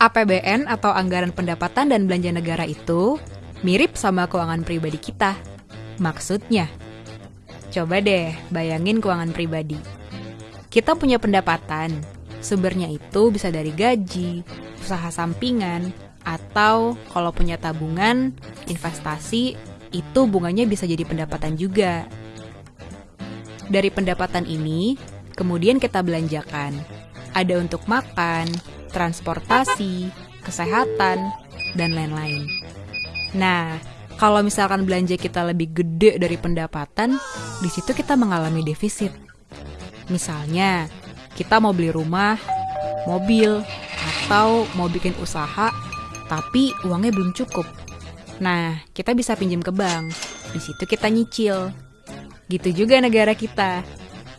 APBN atau Anggaran Pendapatan dan Belanja Negara itu mirip sama keuangan pribadi kita. Maksudnya, coba deh bayangin keuangan pribadi. Kita punya pendapatan, sumbernya itu bisa dari gaji, usaha sampingan, atau kalau punya tabungan, investasi, itu bunganya bisa jadi pendapatan juga. Dari pendapatan ini, kemudian kita belanjakan. Ada untuk makan, transportasi, kesehatan, dan lain-lain. Nah, kalau misalkan belanja kita lebih gede dari pendapatan, di situ kita mengalami defisit. Misalnya, kita mau beli rumah, mobil, atau mau bikin usaha, tapi uangnya belum cukup. Nah, kita bisa pinjam ke bank. Di situ kita nyicil. Gitu juga negara kita.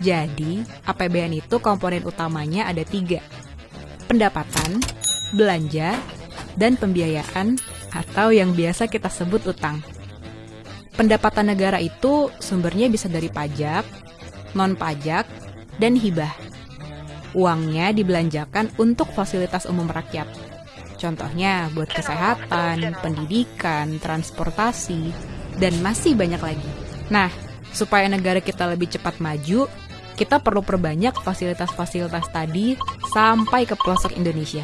Jadi, APBN itu komponen utamanya ada tiga. Pendapatan, belanja, dan pembiayaan atau yang biasa kita sebut utang. Pendapatan negara itu sumbernya bisa dari pajak, non-pajak, dan hibah. Uangnya dibelanjakan untuk fasilitas umum rakyat. Contohnya buat kesehatan, pendidikan, transportasi, dan masih banyak lagi. Nah, supaya negara kita lebih cepat maju, kita perlu perbanyak fasilitas-fasilitas tadi sampai ke pelosok Indonesia.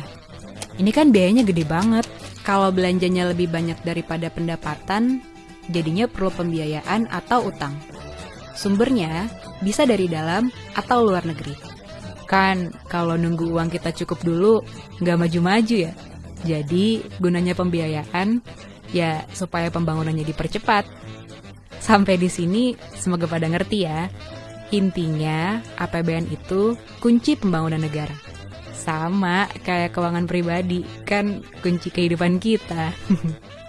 Ini kan biayanya gede banget. Kalau belanjanya lebih banyak daripada pendapatan, jadinya perlu pembiayaan atau utang. Sumbernya bisa dari dalam atau luar negeri. Kan kalau nunggu uang kita cukup dulu, nggak maju-maju ya. Jadi gunanya pembiayaan ya supaya pembangunannya dipercepat. Sampai di sini semoga pada ngerti ya. Intinya, APBN itu kunci pembangunan negara. Sama kayak keuangan pribadi, kan kunci kehidupan kita.